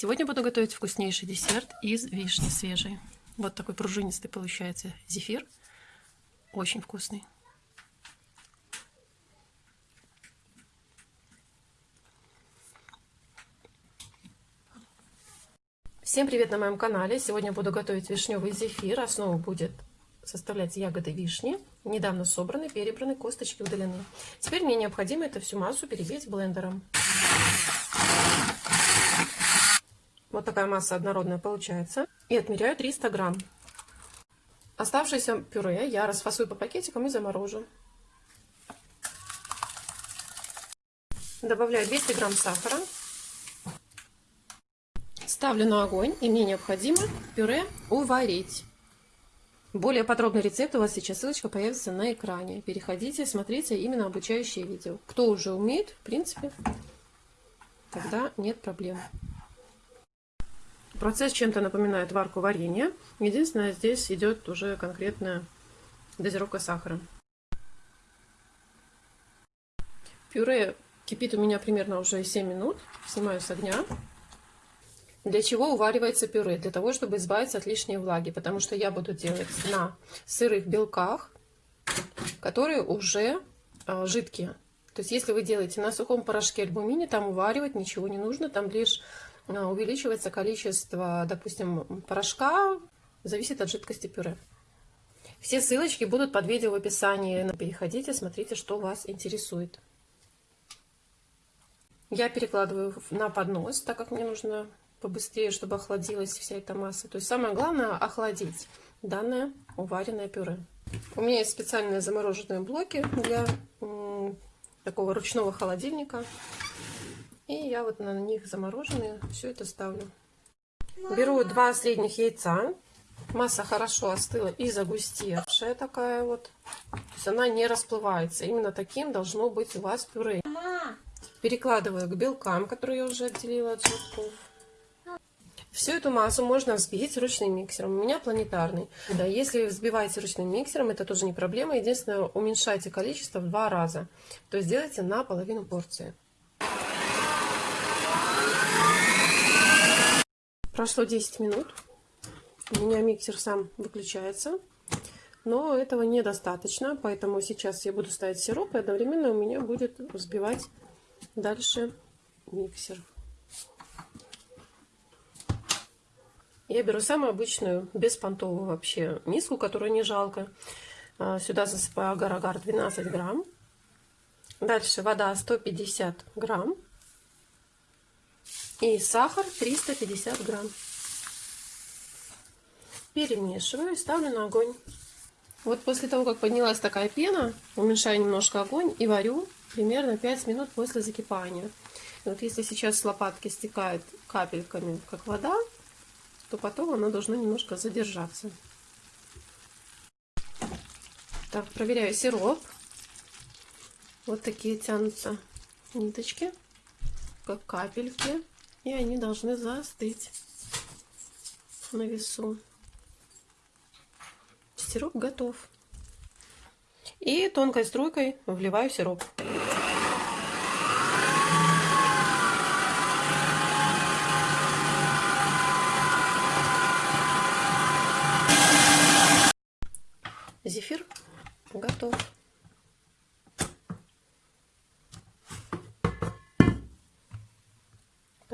Сегодня буду готовить вкуснейший десерт из вишни свежей. Вот такой пружинистый получается зефир. Очень вкусный. Всем привет на моем канале! Сегодня буду готовить вишневый зефир. Основу будет составлять ягоды вишни, недавно собраны, перебраны, косточки удалены. Теперь мне необходимо эту всю массу перебить блендером. Вот такая масса однородная получается. И отмеряю 300 грамм. Оставшееся пюре я расфасую по пакетикам и заморожу. Добавляю 200 грамм сахара. Ставлю на огонь и мне необходимо пюре уварить. Более подробный рецепт у вас сейчас ссылочка появится на экране. Переходите, смотрите именно обучающие видео. Кто уже умеет, в принципе, тогда нет проблем. Процесс чем-то напоминает варку варенья. Единственное, здесь идет уже конкретная дозировка сахара. Пюре кипит у меня примерно уже 7 минут. Снимаю с огня. Для чего уваривается пюре? Для того, чтобы избавиться от лишней влаги. Потому что я буду делать на сырых белках, которые уже э, жидкие. То есть, если вы делаете на сухом порошке альбумине, там уваривать ничего не нужно. Там лишь увеличивается количество, допустим, порошка, зависит от жидкости пюре. Все ссылочки будут под видео в описании. Переходите, смотрите, что вас интересует. Я перекладываю на поднос, так как мне нужно побыстрее, чтобы охладилась вся эта масса. То есть самое главное охладить данное уваренное пюре. У меня есть специальные замороженные блоки для такого ручного холодильника. И я вот на них замороженные все это ставлю. Беру два средних яйца. Масса хорошо остыла и загустевшая такая вот. То есть она не расплывается. Именно таким должно быть у вас пюре. Перекладываю к белкам, которые я уже отделила от желтков. Всю эту массу можно взбить ручным миксером. У меня планетарный. Да, если взбиваете ручным миксером, это тоже не проблема. Единственное, уменьшайте количество в два раза. То есть делайте на половину порции. Прошло 10 минут. У меня миксер сам выключается. Но этого недостаточно, поэтому сейчас я буду ставить сироп, и одновременно у меня будет взбивать дальше миксер. Я беру самую обычную, беспонтовую вообще миску, которую не жалко. А, сюда засыпаю агар-агар 12 грамм. Дальше вода 150 грамм. И сахар 350 грамм. Перемешиваю и ставлю на огонь. Вот после того, как поднялась такая пена, уменьшаю немножко огонь и варю примерно 5 минут после закипания. И вот если сейчас с лопатки стекает капельками, как вода, то потом она должна немножко задержаться. Так, проверяю сироп. Вот такие тянутся ниточки, как капельки и они должны застыть на весу. Сироп готов. И тонкой струйкой вливаю сироп. Зефир готов.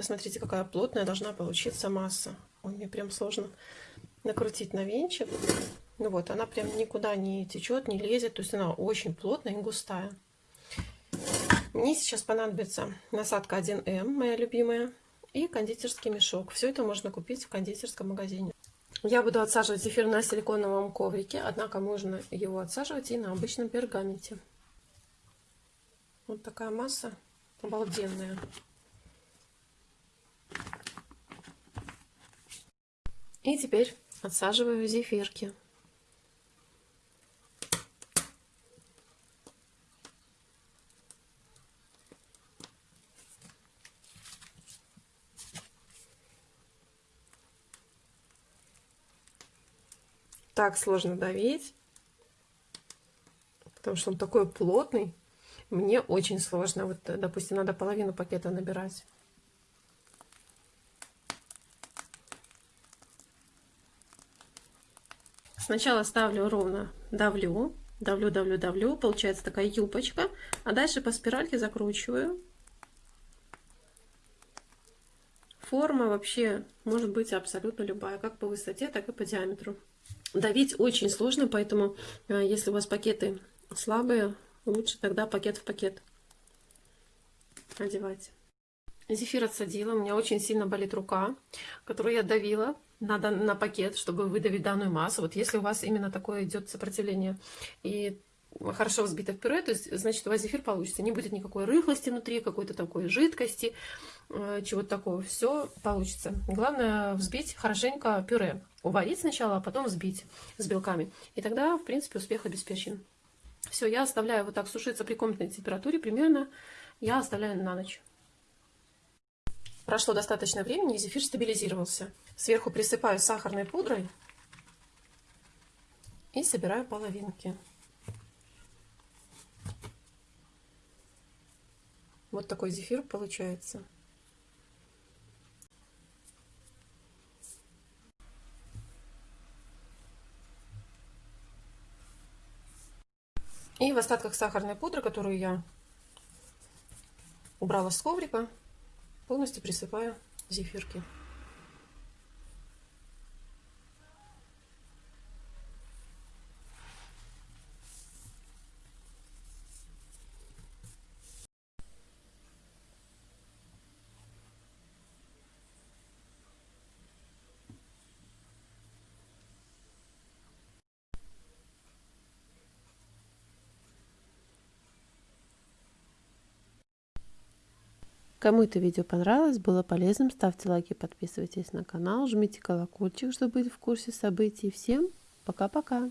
Посмотрите, какая плотная должна получиться масса. Ой, мне прям сложно накрутить на венчик. Ну вот, она прям никуда не течет, не лезет. То есть она очень плотная и густая. Мне сейчас понадобится насадка 1М, моя любимая, и кондитерский мешок. Все это можно купить в кондитерском магазине. Я буду отсаживать зефир на силиконовом коврике, однако можно его отсаживать и на обычном пергаменте. Вот такая масса обалденная. И теперь отсаживаю зефирки. Так сложно давить, потому что он такой плотный. Мне очень сложно. Вот, допустим, надо половину пакета набирать. Сначала ставлю ровно, давлю, давлю, давлю, давлю. Получается такая юбочка. А дальше по спиральке закручиваю. Форма вообще может быть абсолютно любая, как по высоте, так и по диаметру. Давить очень сложно, поэтому э, если у вас пакеты слабые, лучше тогда пакет в пакет одевать. Зефир отсадила, у меня очень сильно болит рука, которую я давила надо на пакет, чтобы выдавить данную массу. Вот если у вас именно такое идет сопротивление и хорошо взбито в пюре, то есть, значит, у вас зефир получится. Не будет никакой рыхлости внутри, какой-то такой жидкости, э, чего-то такого. Все получится. Главное взбить хорошенько пюре. Уварить сначала, а потом взбить с белками. И тогда, в принципе, успех обеспечен. Все, я оставляю вот так сушиться при комнатной температуре. Примерно я оставляю на ночь. Прошло достаточно времени, и зефир стабилизировался. Сверху присыпаю сахарной пудрой и собираю половинки. Вот такой зефир получается. И в остатках сахарной пудры, которую я убрала с коврика, полностью присыпаю зефирки. Кому это видео понравилось, было полезным, ставьте лайки, подписывайтесь на канал, жмите колокольчик, чтобы быть в курсе событий. Всем пока-пока!